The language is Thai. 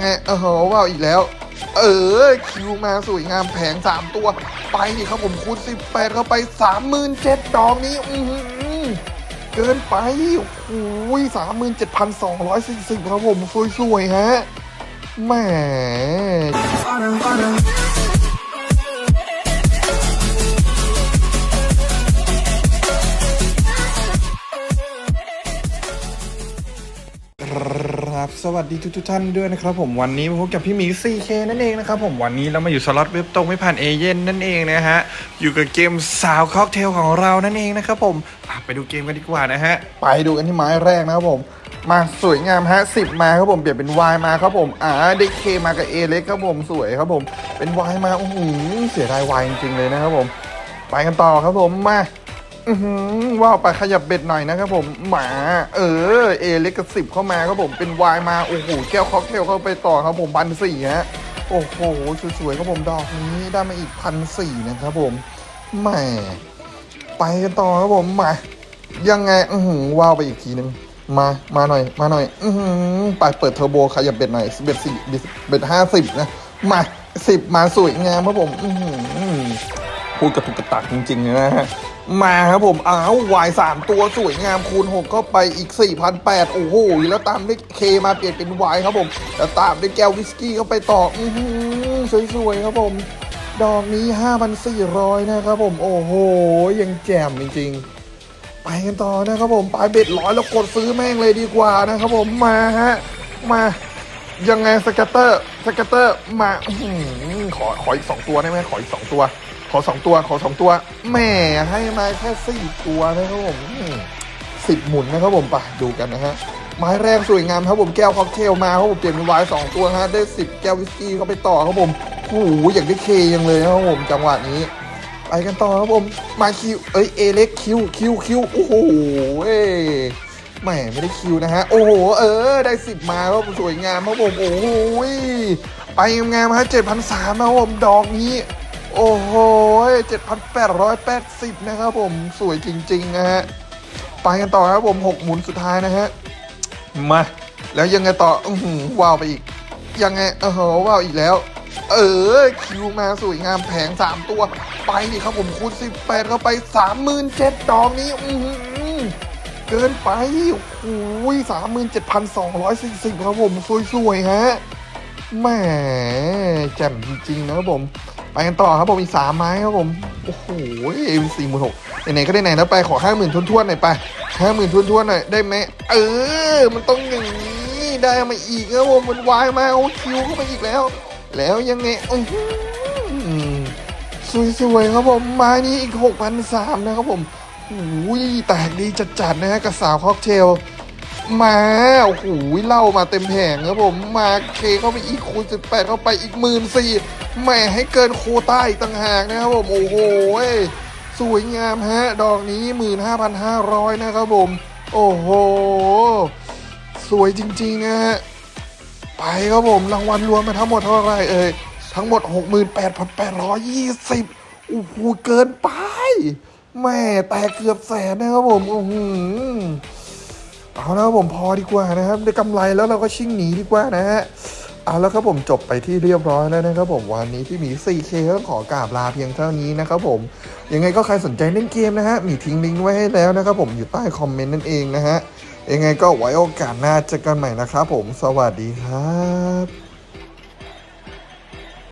ไงเออว้าวอีกแล้ว เออ คิวมาสวยงามแผงสามตัว ไปดิครับผมคูณสิบแปดเข้าไปสามหมื่นเจ็ดอกนี้ อือเกินไปโอ้ยสามหมื่นเจ็ดพันสองร้อยสี่สิบครับผม สวย ๆ ฮะแหม สวัสดีทุกทท่านด้วยนะครับผมวันนี้มาพบกับพี่หมี 4K นั่นเองนะครับผมวันนี้เรามาอยู่สล็อตเว็บตรงไม่ผ่านเอเย่นนั่นเองนะฮะอยู่กับเกมสาวค็อกเทลของเรานั่นเองนะครับผมไปดูเกมกันดีกว่านะฮะไปดูกันที่ไม้แรกนะครับผมมาสวยงามฮะสิบมาครับผมเปลี่ยนเป็น Y มาครับผมอ่าได้เคมากับ A เล็กครับผมสวยครับผมเป็น Y มาโอ้โหเสียดาย Y จริงๆเลยนะครับผม ไปกันต่อครับผมมา ว้าวไปขยับเบ็ดหน่อยนะครับผมหมา เออ A เล็กกับสิบเข้ามาครับผมเป็นวายมาโอ้โหแก้วค็อกเทลเข้าไปต่อครับผมพันสี่ฮะโอ้โหสวยๆครับผมดอกนี้ได้มาอีกพันสี่นะครับผมแหมไปกันต่อครับผมมายังไงอือหือว้าวไปอีกทีนึงมามาหน่อย มาหน่อย อือหือไปเปิดเทอร์โบขยับ bet หน่อย bet สี่ bet ห้าสิบนะมาสิบมาสวยงามครับผม อือหือ พูดกระตุกกระตักจริงๆนะฮะมาครับผม อ้าววายสามตัวสวยงามคูณหกเข้าไปอีก 4,800 โอ้โห แล้วตามด้วย K มาเปลี่ยนเป็นวายครับผม แล้วตามด้วยแก้ววิสกี้เข้าไปต่อ อือหือสวยๆครับผม ดอกนี้ 5,400 นะครับผม โอ้โห ยังแจ่มจริงๆ ไปกันต่อนะครับผมปรับ bet ร้อยแล้วกดซื้อแม่งเลยดีกว่านะครับผม มาฮะ มายังไง scatter scatter มาอื้อหือขอขออีกสองตัวได้ไหมขออีกสองตัว ขอสองตัว ขอสองตัวแหม่ให้มาแค่สี่ตัวนะครับผมสิบหมุนนะครับผมไปดูกันนะฮะไม้แรกสวยงามครับผมแก้วค็อกเทลมาครับผมเปลี่ยนเป็นไวน์สองตัวฮะได้สิบแก้ววิสกี้เข้าไปต่อครับผมโอ้โหอยากได้ K ยังเลยนะครับผมจังหวะนี้ไปกันต่อครับผมมา Q เอ้ย A เล็ก Q Q Q โอ้โหเอ้ยแหมไม่ได้ Q นะฮะโอ้โหเออได้สิบมาครับผมสวยงามครับผมโอ้โหไปงามๆฮะเจ็ดพันสามครับผมดอกนี้ โอ้โห 7,880 นะครับผม สวยจริง ๆ นะฮะ ไปกันต่อครับผม 6 หมุนสุดท้ายนะฮะ มา แล้วยังไงต่อ อือหือว้าวไปอีก ยังไงเออว้าวอีกแล้ว เออ คิวมาสวยงามแผง 3 ตัว ไปดิครับผมคูณ 18 เข้าไป 37,000ดอกนี้อือหือเกินไป โอ้ย37,240ครับผม สวยๆ ฮะ แหมแจ่มจริงๆนะครับผม ไปกันต่อครับผมอีกสามไม้ครับผมโอ้โหเอฟสี่หมื่นหกไหนๆก็ได้ไหนแล้วไปขอห้าหมื่นทวนๆหน่อยไปห้าหมื่นทวนๆหน่อยได้ไหมเออ มันต้องอย่างนี้ได้มาอีกครับผมมันวายมาโอ้คิวเข้าไปอีกแล้ว แล้วยังไงอื้อสวยๆครับผมไม้นี้อีกหกพันสามนะครับผมโอ้ยแตกดีจัดๆนะฮะกับสาวค็อกเทล มาโอ้โหเล่ามาเต็มแผงครับผมมาเคเข้าไปอีกคูณสิบแปดเข้าไปอีกหมื่นสี่แหม่ให้เกินโคต้าอีกต่างหากนะครับผม โอ้โหสวยงามฮะ ดอกนี้หมื่นห้าพันห้าร้อยนะครับผม โอ้โห สวยจริงๆนะฮะไปครับผมรางวัลรวมมาทั้งหมดเท่าไหร่เอ่ยทั้งหมด 68,820โอ้โหเกินไปแม่แต่เกือบแสนนะครับผมอือหือเอา แล้วผมพอดีกว่านะครับได้กำไรแล้วเราก็ชิ่งหนีดีกว่านะฮะเอาแล้วครับผมจบไปที่เรียบร้อยแล้วนะครับผมวันนี้ที่มี 4K ก็ขอกราบลาเพียงเท่านี้นะครับผมยังไงก็ใครสนใจเล่นเกมนะฮะมีทิ้งลิงก์ไว้ให้แล้วนะครับผมอยู่ใต้คอมเมนต์นั่นเองนะฮะยังไงก็ไว้โอกาสหน้าเจอกันใหม่นะครับผมสวัสดีครับ